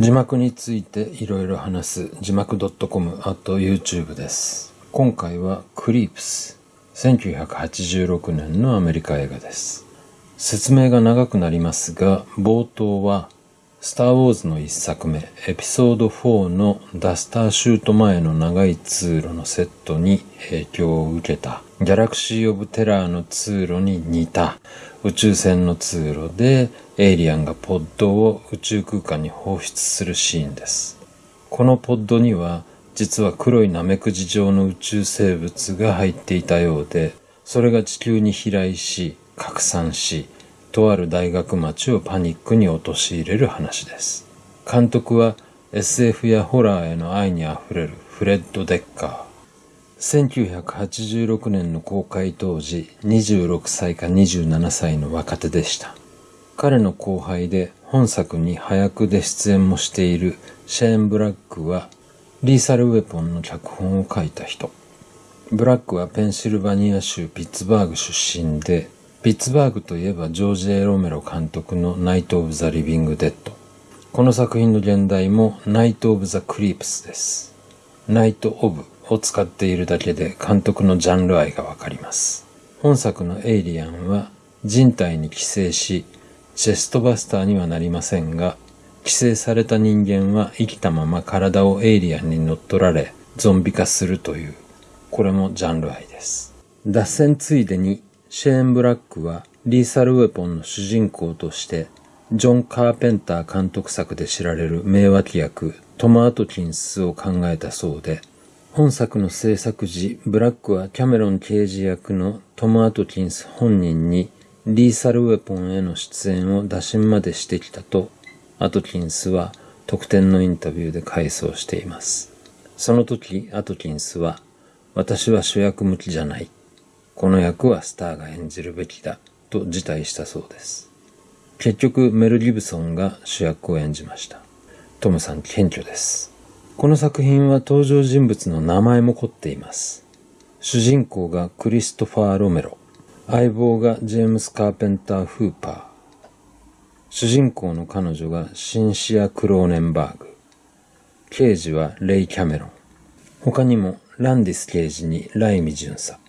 字幕についていろいろ話す字幕 .com あと YouTube です。今回はクリープス。1986年のアメリカ映画です。説明が長くなりますが、冒頭はスター・ウォーズの一作目、エピソード4のダスターシュート前の長い通路のセットに影響を受けた、ギャラクシー・オブ・テラーの通路に似た宇宙船の通路でエイリアンがポッドを宇宙空間に放出するシーンです。このポッドには実は黒いナメクジ状の宇宙生物が入っていたようで、それが地球に飛来し、拡散し、とある大学町をパニックに陥れる話です。監督は SF やホラーへの愛にあふれるフレッド・デッカー。1986年の公開当時26歳か27歳の若手でした。彼の後輩で本作に早くで出演もしているシェーン・ブラックはリーサル・ウェポンの脚本を書いた人。ブラックはペンシルバニア州ピッツバーグ出身で、ピッツバーグといえばジョージ・エロメロ監督のナイト・オブ・ザ・リビング・デッド。この作品の現代もナイト・オブ・ザ・クリープスです。ナイト・オブを使っているだけで監督のジャンル愛がわかります。本作のエイリアンは人体に寄生しチェストバスターにはなりませんが、寄生された人間は生きたまま体をエイリアンに乗っ取られ、ゾンビ化するという、これもジャンル愛です。脱線ついでに、シェーン・ブラックはリーサル・ウェポンの主人公として、ジョン・カーペンター監督作で知られる名脇役、トマ・アトキンスを考えたそうで、本作の制作時、ブラックはキャメロン刑事役のトマ・アトキンス本人にリーサルウェポンへの出演を打診までしてきたと、アトキンスは特典のインタビューで回想しています。その時、アトキンスは、私は主役向きじゃない。この役はスターが演じるべきだ、と辞退したそうです。結局、メル・ギブソンが主役を演じました。トムさん謙虚です。この作品は登場人物の名前も凝っています。主人公がクリストファー・ロメロ。相棒がジェームス・カーペンター・フーパー。主人公の彼女がシンシア・クローネンバーグ。刑事はレイ・キャメロン。他にもランディス刑事にライミ巡査。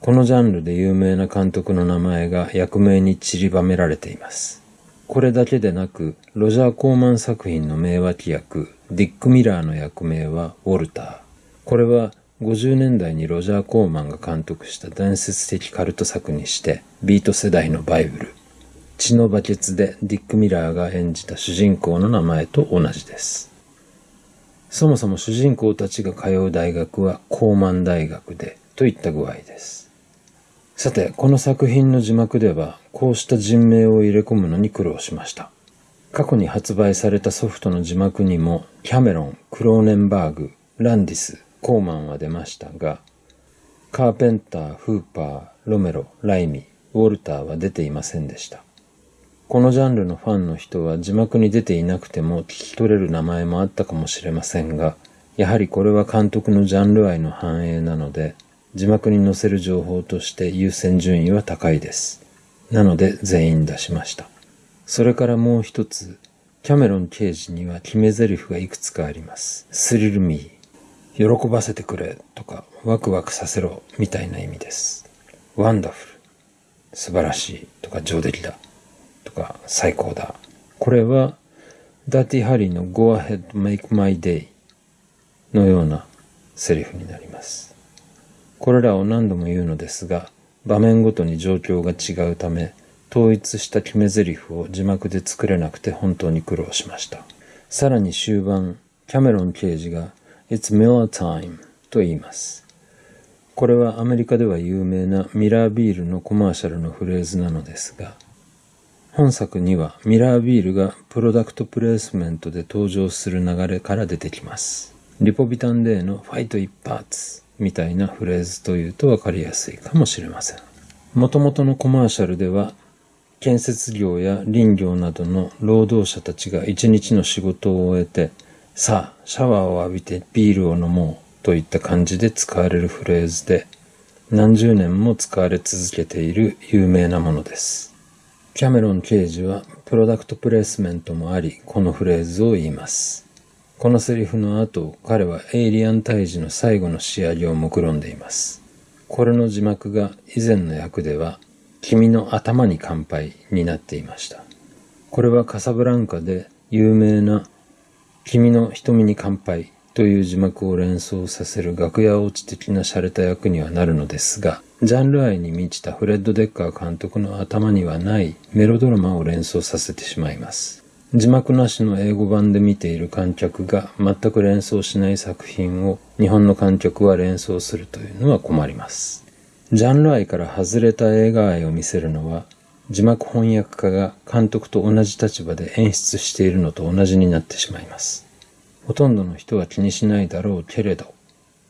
このジャンルで有名な監督の名前が役名に散りばめられています。これだけでなく、ロジャー・コーマン作品の名脇役、ディック・ミラーの役名はウォルター。これは50年代にロジャー・コーマンが監督した伝説的カルト作にしてビート世代のバイブル。血のバケツでディック・ミラーが演じた主人公の名前と同じです。そもそも主人公たちが通う大学はコーマン大学でといった具合です。さてこの作品の字幕ではこうした人名を入れ込むのに苦労しました。過去に発売されたソフトの字幕にもキャメロン、クローネンバーグ、ランディス、コーマンは出ましたが、カーペンター、フーパー、ロメロ、ライミ、ウォルターは出ていませんでした。このジャンルのファンの人は字幕に出ていなくても聞き取れる名前もあったかもしれませんが、やはりこれは監督のジャンル愛の反映なので、字幕に載せる情報として優先順位は高いです。なので全員出しました。それからもう一つ、キャメロン刑事には決め台詞がいくつかあります。 Thrill me、喜ばせてくれとかワクワクさせろみたいな意味です。ワンダフル、素晴らしいとか上出来だとか最高だ。これはダーティハリーの Go ahead make my day のようなセリフになります。これらを何度も言うのですが場面ごとに状況が違うため統一した決め台詞を字幕で作れなくて本当に苦労しました。さらに終盤、キャメロン刑事が It's Miller Time と言います。これはアメリカでは有名なミラービールのコマーシャルのフレーズなのですが、本作にはミラービールがプロダクトプレイスメントで登場する流れから出てきます。リポビタンデーのファイト一発みたいなフレーズというとわかりやすいかもしれません。もともとのコマーシャルでは建設業や林業などの労働者たちが一日の仕事を終えてさあ、シャワーを浴びてビールを飲もうといった感じで使われるフレーズで、何十年も使われ続けている有名なものです。キャメロン刑事はプロダクトプレイスメントもあり、このフレーズを言います。このセリフの後、彼はエイリアン退治の最後の仕上げを目論んでいます。これの字幕が以前の役では、君の頭に乾杯になっていました。これはカサブランカで有名な君の瞳に乾杯という字幕を連想させる楽屋落ち的な洒落た役にはなるのですが、ジャンル愛に満ちたフレッド・デッカー監督の頭にはないメロドラマを連想させてしまいます。字幕なしの英語版で見ている観客が全く連想しない作品を日本の観客は連想するというのは困ります。ジャンル愛から外れた映画愛を見せるのは字幕翻訳家が監督と同じ立場で演出しているのと同じになってしまいます。ほとんどの人は気にしないだろうけれど、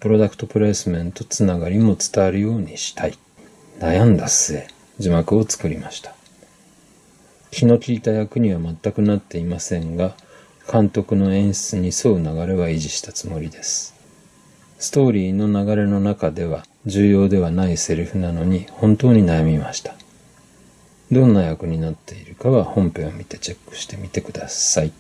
プロダクトプレイスメントつながりも伝わるようにしたい。悩んだ末、字幕を作りました。気の利いた役には全くなっていませんが、監督の演出に沿う流れは維持したつもりです。ストーリーの流れの中では重要ではないセリフなのに本当に悩みました。どんな役になっているかは本編を見てチェックしてみてください。